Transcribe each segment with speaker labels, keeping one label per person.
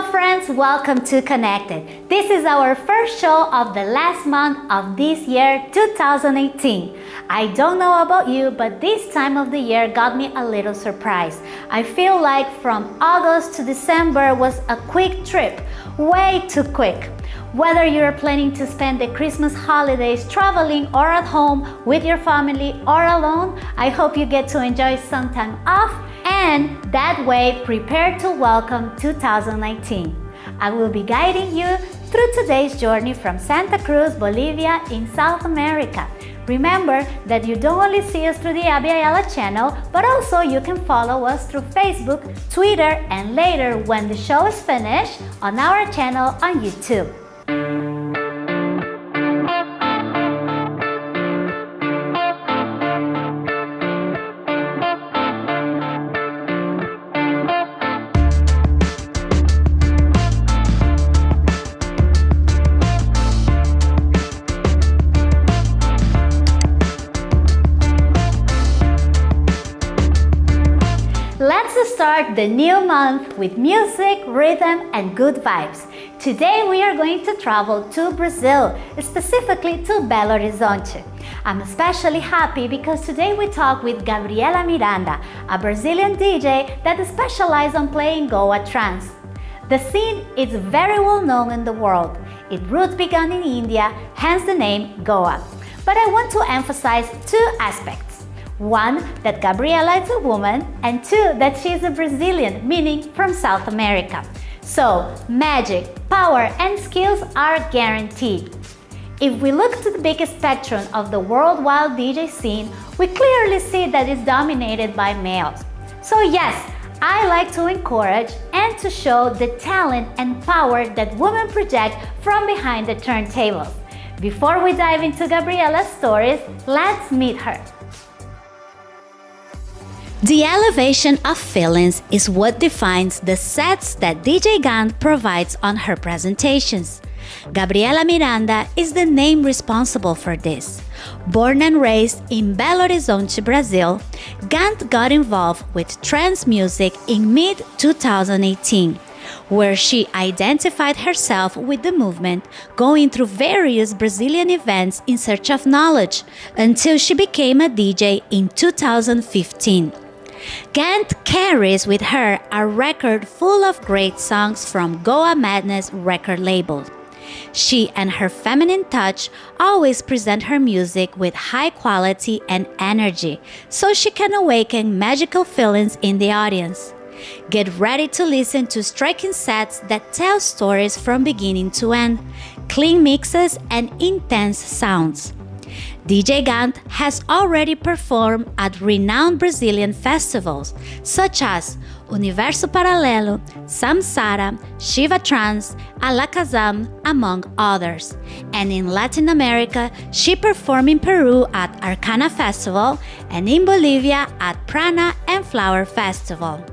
Speaker 1: Hello friends, welcome to Connected. This is our first show of the last month of this year 2018. I don't know about you, but this time of the year got me a little surprised. I feel like from August to December was a quick trip, way too quick. Whether you're planning to spend the Christmas holidays traveling or at home with your family or alone, I hope you get to enjoy some time off and that way prepare to welcome 2019. I will be guiding you through today's journey from Santa Cruz, Bolivia in South America. Remember that you don't only see us through the Abya Yala channel, but also you can follow us through Facebook, Twitter, and later when the show is finished on our channel on YouTube. Start the new month with music, rhythm and good vibes. Today we are going to travel to Brazil, specifically to Belo Horizonte. I'm especially happy because today we talk with Gabriela Miranda, a Brazilian DJ that specializes on playing Goa trance. The scene is very well known in the world. Its roots began in India, hence the name Goa. But I want to emphasize two aspects. One, that Gabriela is a woman, and two, that she is a Brazilian, meaning from South America. So, magic, power, and skills are guaranteed. If we look to the biggest spectrum of the worldwide DJ scene, we clearly see that it's dominated by males. So yes, I like to encourage and to show the talent and power that women project from behind the turntables. Before we dive into Gabriela's stories, let's meet her. The elevation of feelings is what defines the sets that DJ Gant provides on her presentations. Gabriela Miranda is the name responsible for this. Born and raised in Belo Horizonte, Brazil, Gant got involved with trance music in mid-2018, where she identified herself with the movement, going through various Brazilian events in search of knowledge, until she became a DJ in 2015. Gant carries with her a record full of great songs from Goa Madness record label. She and her feminine touch always present her music with high quality and energy, so she can awaken magical feelings in the audience. Get ready to listen to striking sets that tell stories from beginning to end, clean mixes, and intense sounds. DJ Gant has already performed at renowned Brazilian festivals such as Universo Paralelo, Samsara, Shiva Trance, Alakazam, among others. And in Latin America, she performed in Peru at Arcana Festival and in Bolivia at Prana and Flower Festival.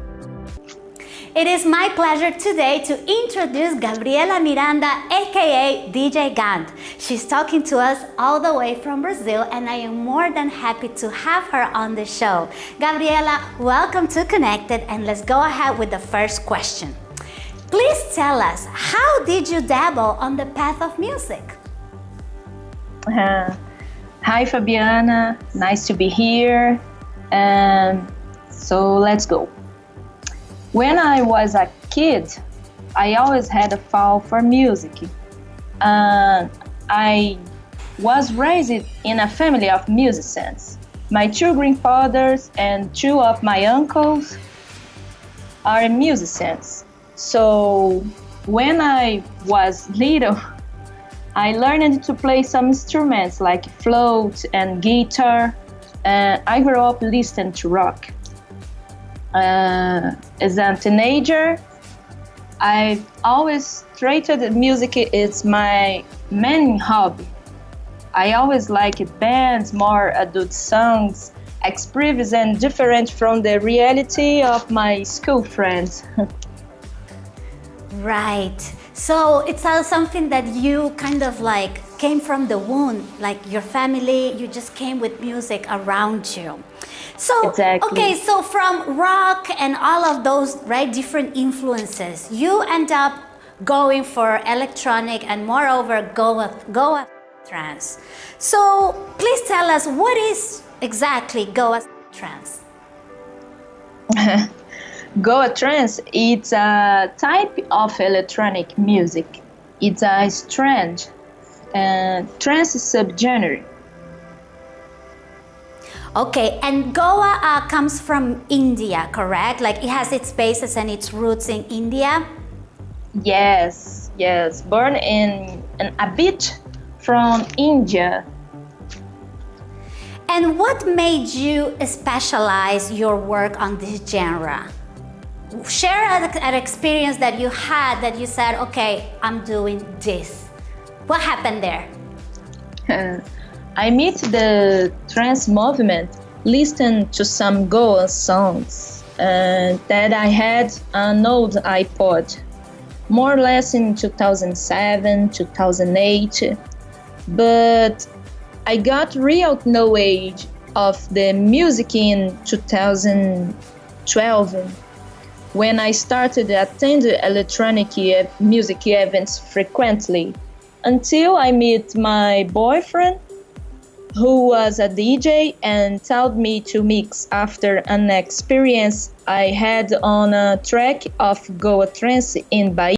Speaker 1: It is my pleasure today to introduce Gabriela Miranda, aka DJ Gant. She's talking to us all the way from Brazil and I am more than happy to have her on the show. Gabriela, welcome to Connected and let's go ahead with the first question. Please tell us, how did you dabble on the path of music?
Speaker 2: Uh, hi Fabiana, nice to be here. And so let's go. When I was a kid, I always had a fall for music. Uh, I was raised in a family of musicians. My two grandfathers and two of my uncles are musicians. So when I was little, I learned to play some instruments like flute and guitar. And I grew up listening to rock uh, as a teenager, I always treated music as my main hobby. I always liked bands, more uh, adult songs, expressive and different from the reality of my school friends.
Speaker 1: right. So it's uh, something that you kind of like came from the womb, like your family, you just came with music around you. So,
Speaker 2: exactly.
Speaker 1: okay, so from rock and all of those, right, different influences, you end up going for electronic and moreover, Goa, Goa trance. So please tell us what is exactly Goa trance?
Speaker 2: Goa trance it's a type of electronic music. It's a strange and trance subgenre.
Speaker 1: Okay, and Goa uh, comes from India, correct? Like it has its basis and its roots in India?
Speaker 2: Yes, yes. Born in, a bit from India.
Speaker 1: And what made you specialize your work on this genre? Share an experience that you had that you said, okay, I'm doing this. What happened there?
Speaker 2: I meet the trance movement, listened to some Goa songs, and that I had an old iPod, more or less in 2007, 2008. But I got real knowledge of the music in 2012 when I started attending electronic music events frequently until I met my boyfriend who was a DJ and told me to mix after an experience I had on a track of Goa Trance in Bahia.